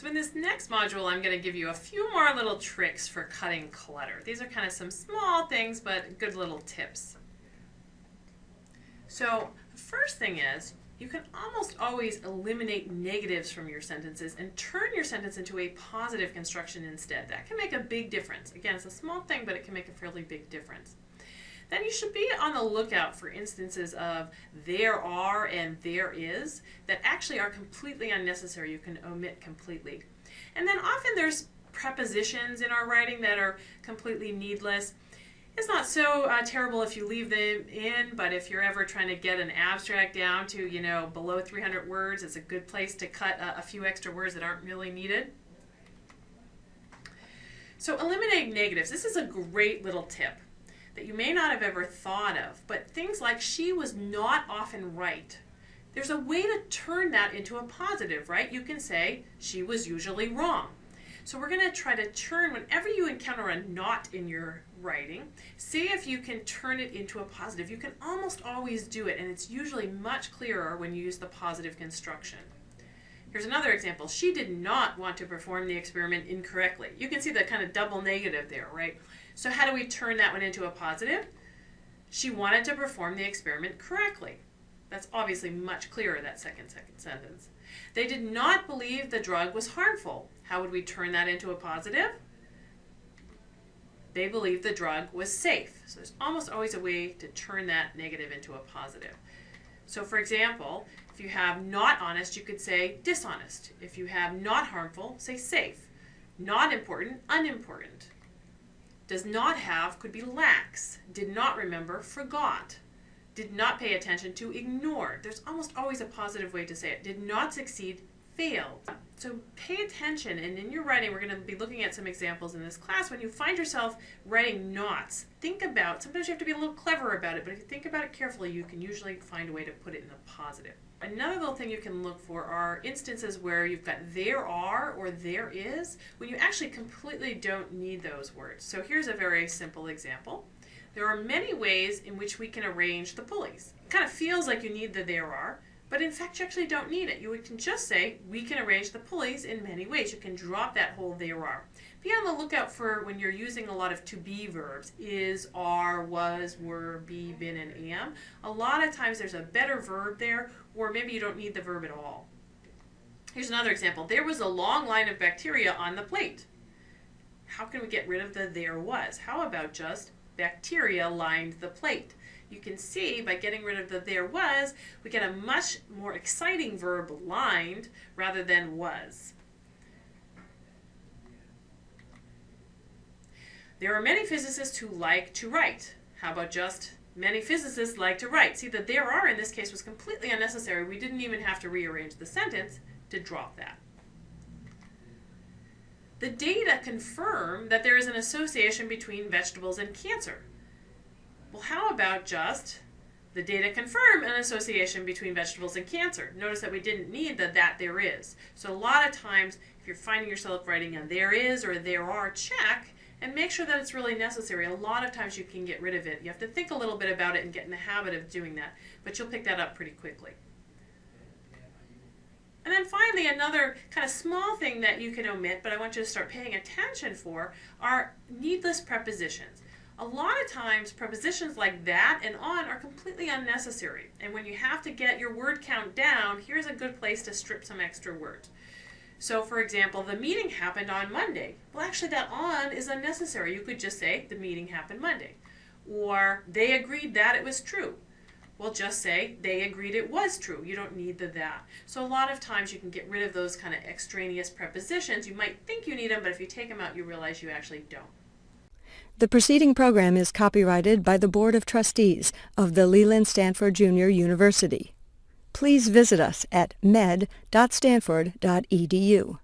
So in this next module, I'm going to give you a few more little tricks for cutting clutter. These are kind of some small things, but good little tips. So the first thing is, you can almost always eliminate negatives from your sentences and turn your sentence into a positive construction instead. That can make a big difference. Again, it's a small thing, but it can make a fairly big difference then you should be on the lookout for instances of there are and there is that actually are completely unnecessary. You can omit completely. And then often there's prepositions in our writing that are completely needless. It's not so uh, terrible if you leave them in, but if you're ever trying to get an abstract down to, you know, below 300 words, it's a good place to cut a, a few extra words that aren't really needed. So eliminating negatives. This is a great little tip that you may not have ever thought of, but things like she was not often right. There's a way to turn that into a positive, right? You can say she was usually wrong. So we're going to try to turn, whenever you encounter a not in your writing, see if you can turn it into a positive. You can almost always do it, and it's usually much clearer when you use the positive construction. Here's another example. She did not want to perform the experiment incorrectly. You can see the kind of double negative there, right? So how do we turn that one into a positive? She wanted to perform the experiment correctly. That's obviously much clearer, that second, second sentence. They did not believe the drug was harmful. How would we turn that into a positive? They believed the drug was safe. So there's almost always a way to turn that negative into a positive. So for example, if you have not honest, you could say dishonest. If you have not harmful, say safe. Not important, unimportant does not have could be lacks, did not remember, forgot, did not pay attention to, ignored. There's almost always a positive way to say it. Did not succeed, failed. So pay attention, and in your writing, we're going to be looking at some examples in this class. When you find yourself writing nots, think about, sometimes you have to be a little clever about it, but if you think about it carefully, you can usually find a way to put it in the positive. Another little thing you can look for are instances where you've got there are or there is, when you actually completely don't need those words. So here's a very simple example. There are many ways in which we can arrange the pulleys. It kind of feels like you need the there are, but in fact, you actually don't need it. You can just say, we can arrange the pulleys in many ways. You can drop that whole there are. Be on the lookout for when you're using a lot of to be verbs, is, are, was, were, be, been, and am. A lot of times there's a better verb there, or maybe you don't need the verb at all. Here's another example. There was a long line of bacteria on the plate. How can we get rid of the there was? How about just bacteria lined the plate? You can see by getting rid of the there was, we get a much more exciting verb lined rather than was. There are many physicists who like to write. How about just many physicists like to write? See, the there are in this case was completely unnecessary. We didn't even have to rearrange the sentence to drop that. The data confirm that there is an association between vegetables and cancer. Well, how about just the data confirm an association between vegetables and cancer. Notice that we didn't need the that there is. So a lot of times, if you're finding yourself writing a there is or there are, check and make sure that it's really necessary. A lot of times you can get rid of it. You have to think a little bit about it and get in the habit of doing that, but you'll pick that up pretty quickly. And then finally, another kind of small thing that you can omit, but I want you to start paying attention for, are needless prepositions. A lot of times prepositions like that and on are completely unnecessary. And when you have to get your word count down, here's a good place to strip some extra words. So for example, the meeting happened on Monday. Well, actually that on is unnecessary. You could just say the meeting happened Monday. Or they agreed that it was true. Well, just say they agreed it was true. You don't need the that. So a lot of times you can get rid of those kind of extraneous prepositions. You might think you need them, but if you take them out, you realize you actually don't. The preceding program is copyrighted by the Board of Trustees of the Leland Stanford Junior University. Please visit us at med.stanford.edu.